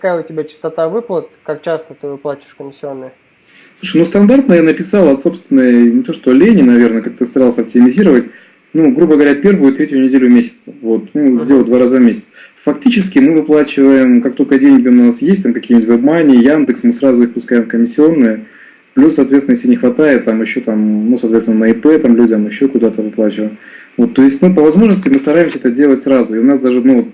какая у тебя частота выплат, как часто ты выплачиваешь комиссионные? Слушай, ну стандартно я написал от собственной, не то что лени, наверное, как-то старался оптимизировать, ну, грубо говоря, первую и третью неделю месяца. Вот, ну, делаю два раза в месяц. Фактически мы выплачиваем, как только деньги у нас есть, там какие-нибудь WebMoney, Яндекс, мы сразу их пускаем в комиссионные. Плюс, соответственно, если не хватает, там еще там, ну, соответственно, на ИП там людям еще куда-то выплачиваем. Вот, то есть, ну, по возможности мы стараемся это делать сразу. И у нас даже, ну,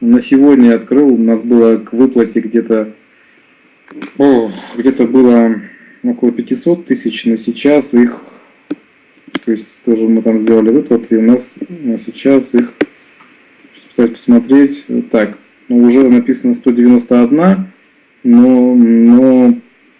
на сегодня открыл, у нас было к выплате где-то, где-то было около 500 тысяч, на сейчас их. То есть тоже мы там сделали выплаты, и у нас сейчас их, сейчас пытаюсь посмотреть, так, ну, уже написано 191, но, но,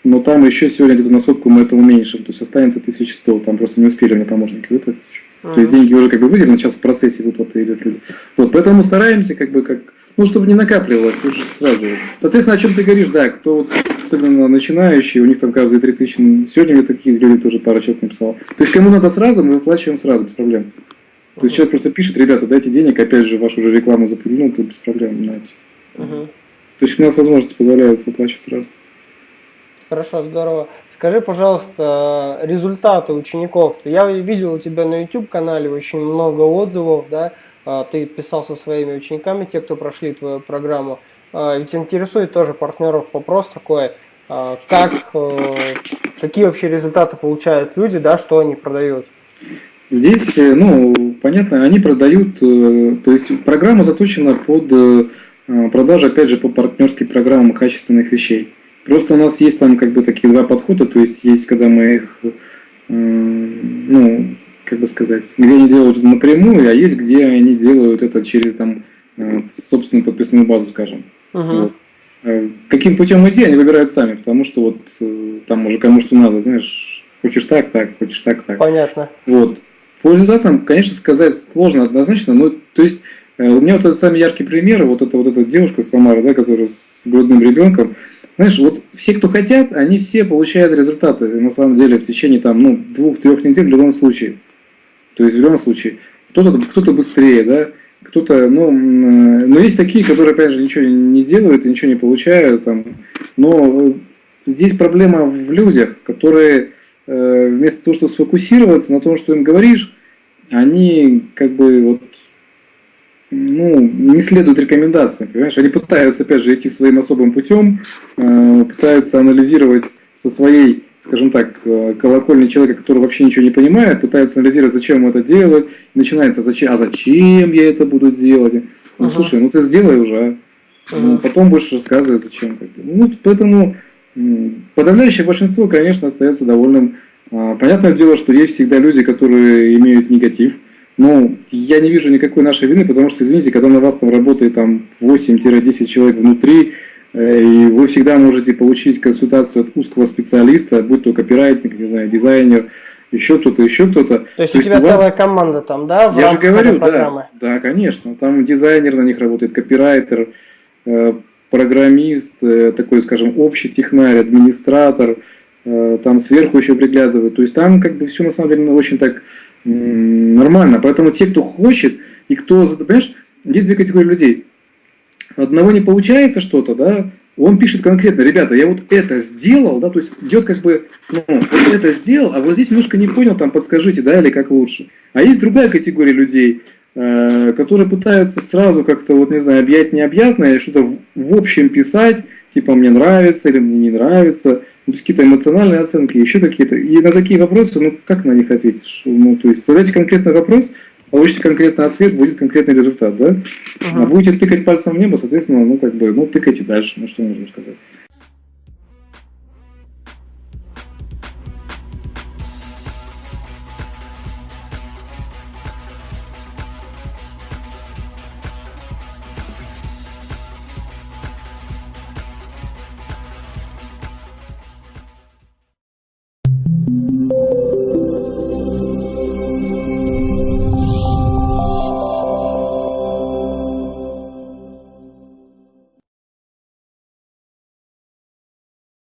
но там еще сегодня где-то на сотку мы это уменьшим, то есть останется 1100, там просто не успели мне помощники выплатить еще. Uh -huh. То есть деньги уже как бы выделены, сейчас в процессе выплаты идут люди. Вот, поэтому стараемся как бы как, ну, чтобы не накапливалось уже сразу. Соответственно, о чем ты говоришь, да, кто вот особенно начинающие, у них там каждые 3000, сегодня мне такие люди тоже пару человек написал. То есть кому надо сразу, мы выплачиваем сразу, без проблем. То есть человек просто пишет, ребята, дайте денег, опять же, вашу же рекламу запрыгнул, то без проблем, знаете. Угу. То есть у нас возможности позволяют выплачивать сразу. Хорошо, здорово. Скажи, пожалуйста, результаты учеников. Я видел у тебя на YouTube-канале очень много отзывов, да? А, ты писал со своими учениками, те, кто прошли твою программу. А, ведь интересует тоже партнеров вопрос такой, а, как, э, какие вообще результаты получают люди, да, что они продают? Здесь, э, ну, понятно, они продают, э, то есть программа заточена под продажу, опять же, по партнерским программам качественных вещей. Просто у нас есть там как бы такие два подхода, то есть есть, когда мы их, ну, как бы сказать, где они делают это напрямую, а есть, где они делают это через там собственную подписную базу, скажем. Угу. Вот. Э, каким путем идти, они выбирают сами, потому что вот э, там уже кому что надо, знаешь, хочешь так, так, хочешь так, так. Понятно. Вот. По результатам, конечно, сказать сложно однозначно, но то есть э, у меня вот это самый яркий пример, вот эта вот эта девушка Самара, да, которая с грудным ребенком, знаешь, вот все, кто хотят, они все получают результаты, на самом деле, в течение там, ну, двух-трех недель в любом случае. То есть в любом случае. Кто-то кто, -то, быстрее, да, кто-то, ну, но есть такие, которые, опять же, ничего не делают ничего не получают, там, но здесь проблема в людях, которые э, вместо того, чтобы сфокусироваться на том, что им говоришь, они как бы вот, ну, не следуют рекомендациям, понимаешь? Они пытаются, опять же, идти своим особым путем, э, пытаются анализировать со своей скажем так, э, колокольни человека, который вообще ничего не понимает, пытается анализировать, зачем это делает, начинается, зачем, а зачем я это буду делать? Ну, uh слушай, ну ты сделай уже, uh ну, потом будешь рассказывать, зачем. Ну, поэтому подавляющее большинство, конечно, остается довольным. А, понятное дело, что есть всегда люди, которые имеют негатив, но я не вижу никакой нашей вины, потому что, извините, когда на вас там работает там 8-10 человек внутри, Э, и вы всегда можете получить консультацию от узкого специалиста, будь то копирайтинг, не знаю, дизайнер, еще кто-то, еще кто-то. То есть то у тебя вас... целая команда там, да? Я же говорю, да, да, конечно. Там дизайнер на них работает, копирайтер, э, программист, э, такой, скажем, общий технарь, администратор, там сверху еще приглядывают. То есть там как бы все на самом деле очень так нормально. Поэтому те, кто хочет и кто, понимаешь, есть две категории людей одного не получается что-то, да, он пишет конкретно, ребята, я вот это сделал, да, то есть идет как бы, ну, вот это сделал, а вот здесь немножко не понял, там подскажите, да, или как лучше. А есть другая категория людей, э, которые пытаются сразу как-то, вот не знаю, объять необъятное, что-то в, в общем писать, типа мне нравится или мне не нравится, какие-то эмоциональные оценки, еще какие-то. И на такие вопросы, ну, как на них ответишь? Ну, то есть задайте конкретный вопрос, получите конкретный ответ, будет конкретный результат, да? Ага. А будете тыкать пальцем в небо, соответственно, ну, как бы, ну, тыкайте дальше, ну, что можно сказать.